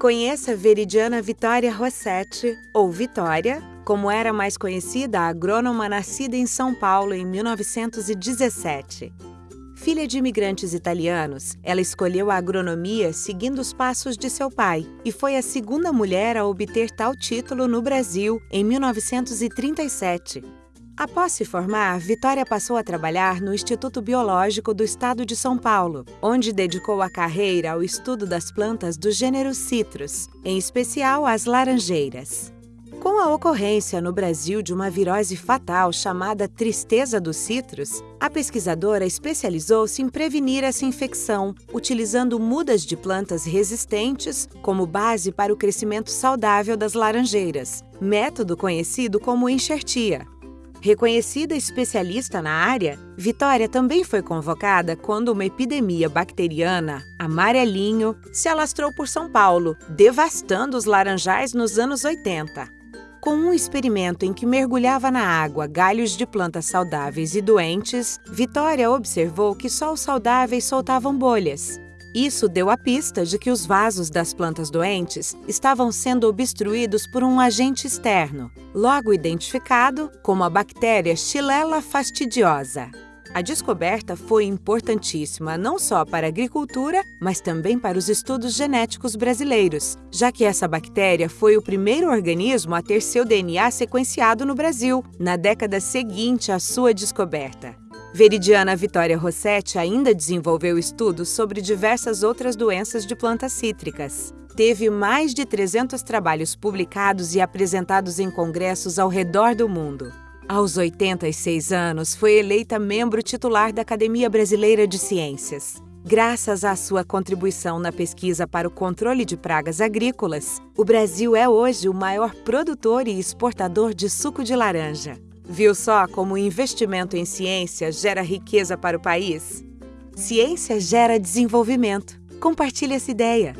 Conheça Veridiana Vitória Rossetti, ou Vitória, como era mais conhecida a agrônoma nascida em São Paulo em 1917. Filha de imigrantes italianos, ela escolheu a agronomia seguindo os passos de seu pai e foi a segunda mulher a obter tal título no Brasil em 1937. Após se formar, Vitória passou a trabalhar no Instituto Biológico do Estado de São Paulo, onde dedicou a carreira ao estudo das plantas do gênero Citrus, em especial as laranjeiras. Com a ocorrência no Brasil de uma virose fatal chamada tristeza dos citros, a pesquisadora especializou-se em prevenir essa infecção, utilizando mudas de plantas resistentes como base para o crescimento saudável das laranjeiras, método conhecido como enxertia. Reconhecida especialista na área, Vitória também foi convocada quando uma epidemia bacteriana, amarelinho, se alastrou por São Paulo, devastando os laranjais nos anos 80. Com um experimento em que mergulhava na água galhos de plantas saudáveis e doentes, Vitória observou que só os saudáveis soltavam bolhas. Isso deu a pista de que os vasos das plantas doentes estavam sendo obstruídos por um agente externo, logo identificado como a bactéria Xylella fastidiosa. A descoberta foi importantíssima não só para a agricultura, mas também para os estudos genéticos brasileiros, já que essa bactéria foi o primeiro organismo a ter seu DNA sequenciado no Brasil, na década seguinte à sua descoberta. Veridiana Vitória Rossetti ainda desenvolveu estudos sobre diversas outras doenças de plantas cítricas. Teve mais de 300 trabalhos publicados e apresentados em congressos ao redor do mundo. Aos 86 anos, foi eleita membro titular da Academia Brasileira de Ciências. Graças à sua contribuição na pesquisa para o controle de pragas agrícolas, o Brasil é hoje o maior produtor e exportador de suco de laranja. Viu só como o investimento em ciência gera riqueza para o país? Ciência gera desenvolvimento. Compartilhe essa ideia.